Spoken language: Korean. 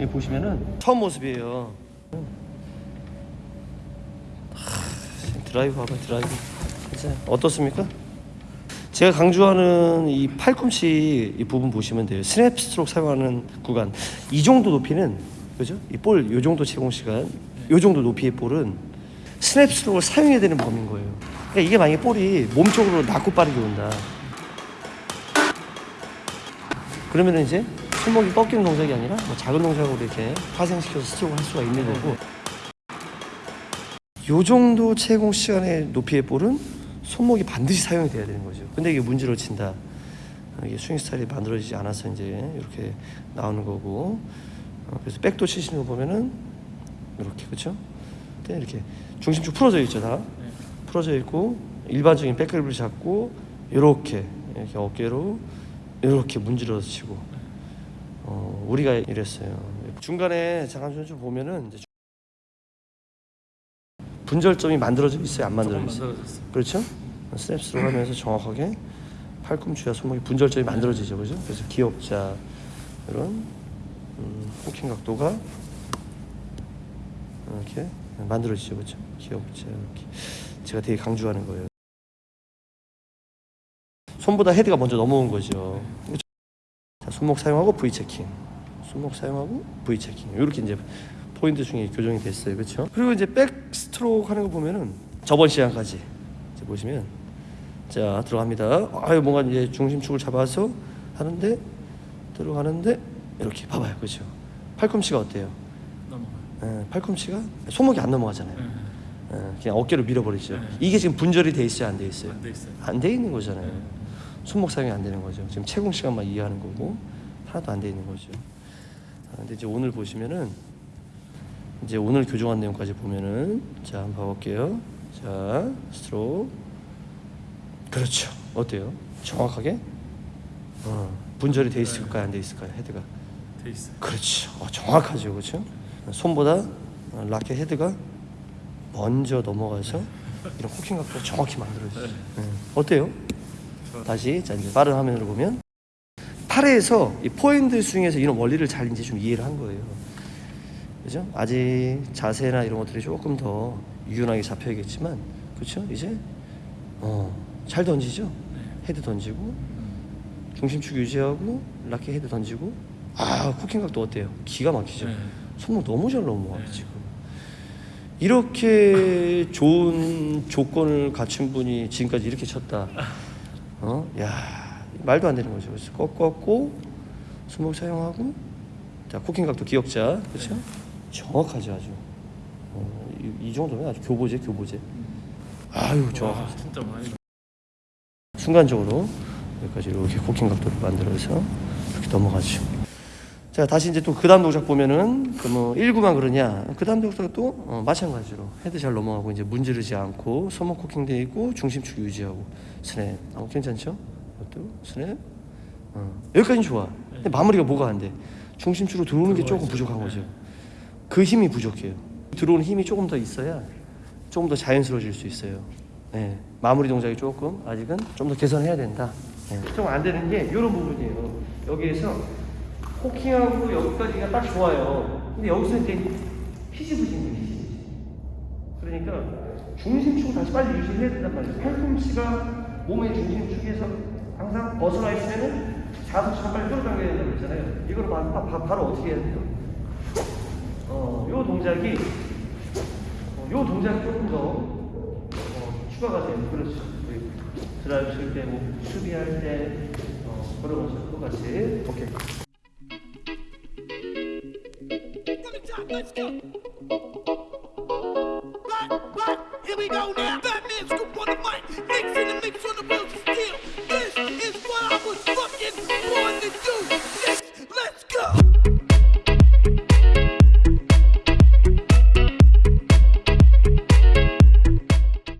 여기 보시면은 처음 모습이에요. 하, 드라이브 봐봐 드라이브. 진짜 어떻습니까? 제가 강조하는 이 팔꿈치 이 부분 보시면 돼요. 스냅 스트로크 사용하는 구간 이 정도 높이는 그죠? 이 볼 요 정도 체공 시간 요 정도 높이의 볼은 스냅 스트로크를 사용해야 되는 범위인 거예요. 그러니까 이게 만약에 볼이 몸 쪽으로 낮고 빠르게 온다. 그러면 이제 손목이 꺾이는 동작이 아니라 뭐 작은 동작으로 이렇게 파생시켜서 스트로크를 할 수가 있는 거고 요 정도 채공 시간의 높이의 볼은 손목이 반드시 사용이 돼야 되는 거죠. 근데 이게 문제로 친다. 어, 이게 스윙 스타일이 만들어지지 않아서 이제 이렇게 나오는 거고 어, 그래서 백도 치시는 거 보면은 이렇게 그렇죠? 이렇게 중심축 풀어져 있죠 다 풀어져 있고 일반적인 백그립을 잡고 이렇게 이렇게 어깨로 이렇게 문지러서 치고 어, 우리가 이랬어요. 중간에 잠깐 좀 보면은 이제 분절점이 만들어져 있어요, 안 만들어져 있어요. 그렇죠? 스냅스로 하면서 정확하게 팔꿈치와 손목이 분절점이 만들어지죠, 그죠? 그래서 기억자 이런 음, 호킹 각도가 이렇게 만들어지죠, 그렇죠? 기억자 이렇게 제가 되게 강조하는 거예요. 손보다 헤드가 먼저 넘어온 거죠. 손목 사용하고 V 체킹, 손목 사용하고 V 체킹 이렇게 이제 포인트 중에 교정이 됐어요, 그렇죠? 그리고 이제 백 스트로크 하는 거 보면은 저번 시간까지 이제 보시면 자 들어갑니다. 아유 뭔가 이제 중심축을 잡아서 하는데 들어가는데 이렇게 봐봐요, 그렇죠? 팔꿈치가 어때요? 넘어가요. 예, 팔꿈치가 손목이 안 넘어가잖아요. 네. 예, 그냥 어깨로 밀어버리죠. 네. 이게 지금 분절이 돼 있어요, 안 돼 있어요? 안 돼 있어요. 안돼 있는 거잖아요. 네. 손목 사용이 안 되는 거죠. 지금 채공 시간만 이해하는 거고 하나도 안 돼 있는 거죠. 아, 근데 이제 오늘 보시면은 이제 오늘 교정한 내용까지 보면은 자 한번 봐볼게요. 자 스트로크 그렇죠. 어때요? 정확하게 어, 분절이 돼 있을까요? 안 돼 있을까요? 헤드가 돼 있어요. 그렇죠. 어, 정확하죠, 그렇죠? 손보다 어, 라켓 헤드가 먼저 넘어가서 이런 cocking 각도가 정확히 만들어지죠. 네. 어때요? 다시 자 이제 빠른 화면으로 보면 8회에서 이 포핸드 스윙에서 이런 원리를 잘 이제 좀 이해를 한 거예요. 그죠? 아직 자세나 이런 것들이 조금 더 유연하게 잡혀야겠지만 그렇죠? 이제 어, 잘 던지죠? 헤드 던지고 중심축 유지하고 라켓 헤드 던지고 아 cocking 각도 어때요? 기가 막히죠? 네. 손목 너무 잘 넘어가요 네. 지금 이렇게 좋은 조건을 갖춘 분이 지금까지 이렇게 쳤다 어? 야 말도 안 되는 거죠 그래서 꺾었고 손목 사용하고 자 cocking 각도 기역자 그렇죠? 정확하죠 아주 어, 이, 이 정도면 아주 교보재 교보재 아유 와, 진짜 많이. 순간적으로 여기까지 이렇게 cocking 각도를 만들어서 이렇게 넘어가죠. 자 다시 이제 또 그 다음 동작 보면은 그 뭐 1구만 그러냐 그 다음 동작도 또 어, 마찬가지로 헤드 잘 넘어가고 이제 문지르지 않고 손목 cocking 돼 있고 중심축 유지하고 스냅 어, 괜찮죠? 이것도 스냅 어, 여기까지는 좋아. 근데 마무리가 뭐가 안 돼? 중심축으로 들어오는 게 조금 부족한 거죠. 그 힘이 부족해요. 들어오는 힘이 조금 더 있어야 조금 더 자연스러워질 수 있어요. 네, 마무리 동작이 조금 아직은 좀 더 개선해야 된다. 네. 좀안 되는 게 이런 부분이에요. 여기에서 호킹하고 여기까지가 딱 좋아요. 근데 여기서 이제 피지부진이 피지. 그러니까 중심축을 다시 빨리 유지해야 된단 말이에요. 팔꿈치가 몸의 중심축에서 항상 벗어나 있으면은 자석처럼 빨리 끌어당겨야 된다고 그랬잖아요. 이걸 바, 바, 바로 어떻게 해야 돼요? 어, 요 동작이 어, 요 동작이 조금 더 어, 추가가 되는 그렇죠. 드라이브 칠 때, 뭐 수비할 때 어, 그런 것처럼 똑같이 오케이. let's go.